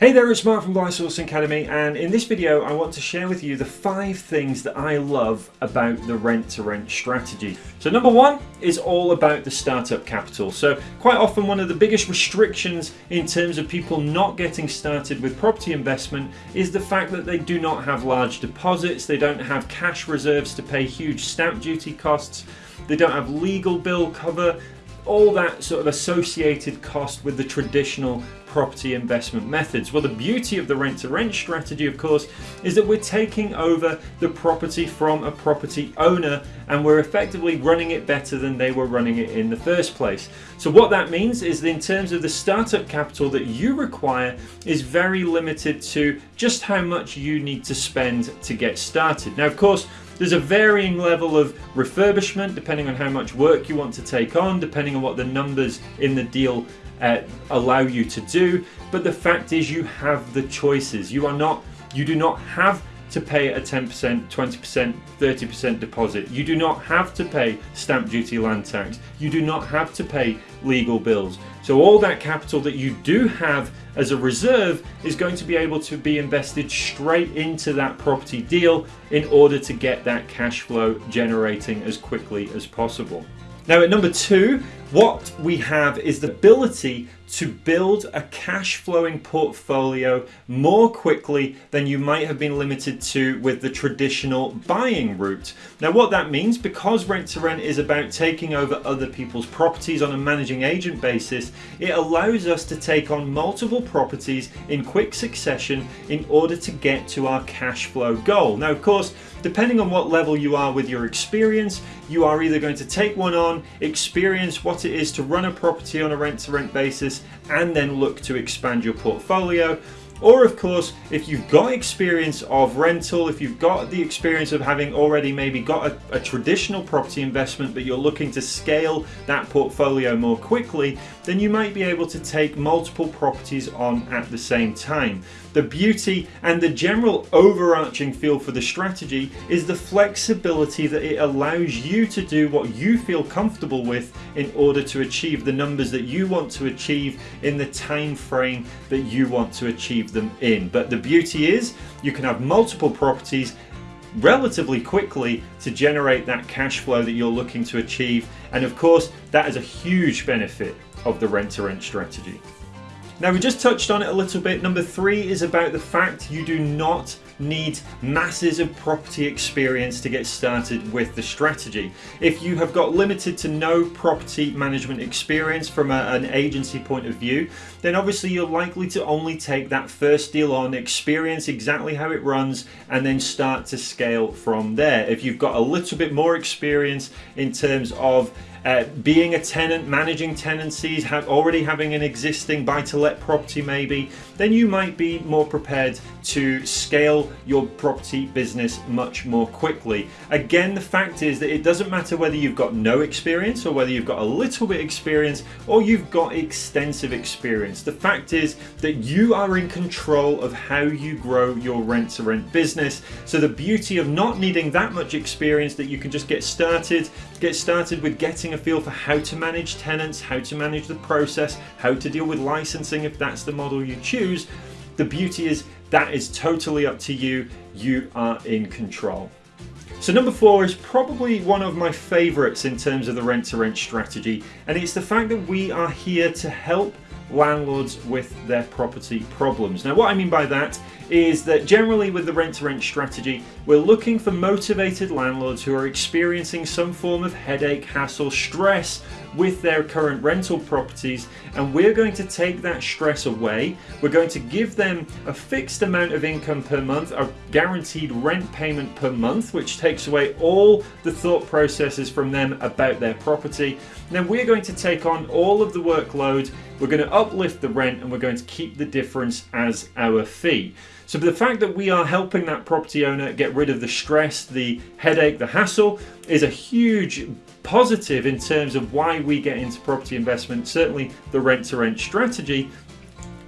Hey there, it's Mark from Source Academy and in this video I want to share with you the five things that I love about the rent-to-rent -rent strategy. So number one is all about the startup capital. So quite often one of the biggest restrictions in terms of people not getting started with property investment is the fact that they do not have large deposits, they don't have cash reserves to pay huge stamp duty costs, they don't have legal bill cover, all that sort of associated cost with the traditional property investment methods. Well, the beauty of the rent-to-rent -rent strategy, of course, is that we're taking over the property from a property owner and we're effectively running it better than they were running it in the first place. So what that means is that in terms of the startup capital that you require is very limited to just how much you need to spend to get started. Now, of course, there's a varying level of refurbishment depending on how much work you want to take on, depending on what the numbers in the deal uh, allow you to do. But the fact is you have the choices. You are not, you do not have to pay a 10%, 20%, 30% deposit. You do not have to pay stamp duty land tax. You do not have to pay legal bills. So all that capital that you do have as a reserve is going to be able to be invested straight into that property deal in order to get that cash flow generating as quickly as possible. Now at number two, what we have is the ability to build a cash flowing portfolio more quickly than you might have been limited to with the traditional buying route. Now what that means, because rent to rent is about taking over other people's properties on a managing agent basis, it allows us to take on multiple properties in quick succession in order to get to our cash flow goal. Now of course, depending on what level you are with your experience, you are either going to take one on, experience what it is to run a property on a rent to rent basis and then look to expand your portfolio or of course, if you've got experience of rental, if you've got the experience of having already maybe got a, a, traditional property investment, but you're looking to scale that portfolio more quickly, then you might be able to take multiple properties on at the same time. The beauty and the general overarching feel for the strategy is the flexibility that it allows you to do what you feel comfortable with in order to achieve the numbers that you want to achieve in the time frame that you want to achieve them in. But the beauty is you can have multiple properties relatively quickly to generate that cash flow that you're looking to achieve. And of course, that is a huge benefit of the rent-to-rent -rent strategy. Now we just touched on it a little bit. Number three is about the fact you do not need masses of property experience to get started with the strategy. If you have got limited to no property management experience from a, an agency point of view, then obviously you're likely to only take that first deal on, experience exactly how it runs, and then start to scale from there. If you've got a little bit more experience in terms of uh, being a tenant, managing tenancies, have already having an existing buy-to-let property maybe, then you might be more prepared to scale your property business much more quickly. Again, the fact is that it doesn't matter whether you've got no experience or whether you've got a little bit experience or you've got extensive experience. The fact is that you are in control of how you grow your rent-to-rent business. So the beauty of not needing that much experience that you can just get started, get started with getting a feel for how to manage tenants, how to manage the process, how to deal with licensing if that's the model you choose. The beauty is that is totally up to you. You are in control. So number four is probably one of my favorites in terms of the rent-to-rent -rent strategy and it's the fact that we are here to help landlords with their property problems. Now what I mean by that is that generally with the rent-to-rent -rent strategy we're looking for motivated landlords who are experiencing some form of headache, hassle, stress with their current rental properties and we're going to take that stress away. We're going to give them a fixed amount of income per month, a guaranteed rent payment per month which takes away all the thought processes from them about their property. Then we're going to take on all of the workload, we're going to uplift the rent and we're going to keep the difference as our fee. So the fact that we are helping that property owner get rid of the stress, the headache, the hassle is a huge positive in terms of why we get into property investment, certainly the rent to rent strategy.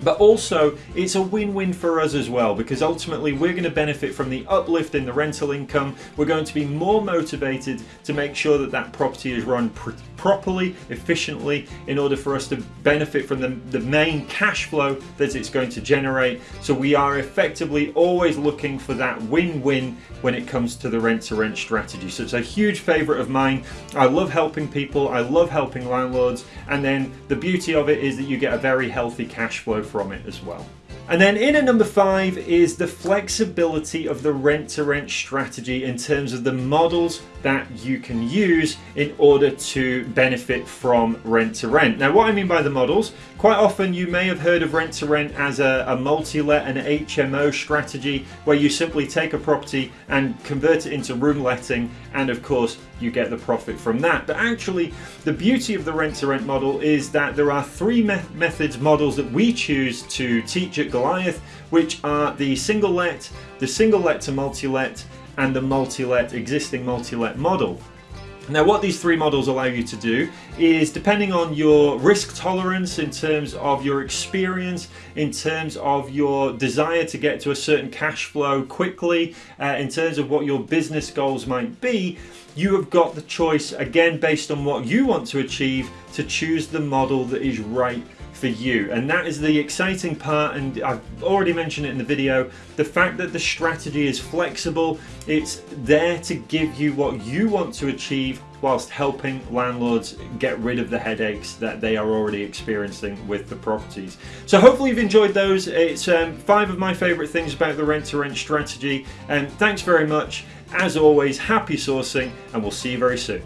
But also it's a win-win for us as well because ultimately we're going to benefit from the uplift in the rental income. We're going to be more motivated to make sure that that property is run pr properly efficiently in order for us to benefit from the, the main cash flow that it's going to generate. So we are effectively always looking for that win-win when it comes to the rent to rent strategy. So it's a huge favorite of mine. I love helping people I love helping landlords and then the beauty of it is that you get a very healthy cash flow from it as well. And then in at number five is the flexibility of the rent to rent strategy in terms of the models that you can use in order to benefit from rent to rent. Now what I mean by the models, quite often you may have heard of rent to rent as a, a multi-let and HMO strategy where you simply take a property and convert it into room letting and of course you get the profit from that. But actually the beauty of the rent to rent model is that there are three me methods models that we choose to teach at Goliath which are the single let, the single let to multi-let and the multi-let existing multi-let model. Now what these three models allow you to do is depending on your risk tolerance in terms of your experience, in terms of your desire to get to a certain cash flow quickly, uh, in terms of what your business goals might be, you have got the choice again based on what you want to achieve to choose the model that is right for you and that is the exciting part and I've already mentioned it in the video the fact that the strategy is flexible it's there to give you what you want to achieve whilst helping landlords get rid of the headaches that they are already experiencing with the properties. So hopefully you've enjoyed those. It's um, five of my favorite things about the rent to rent strategy and thanks very much. As always, happy sourcing and we'll see you very soon.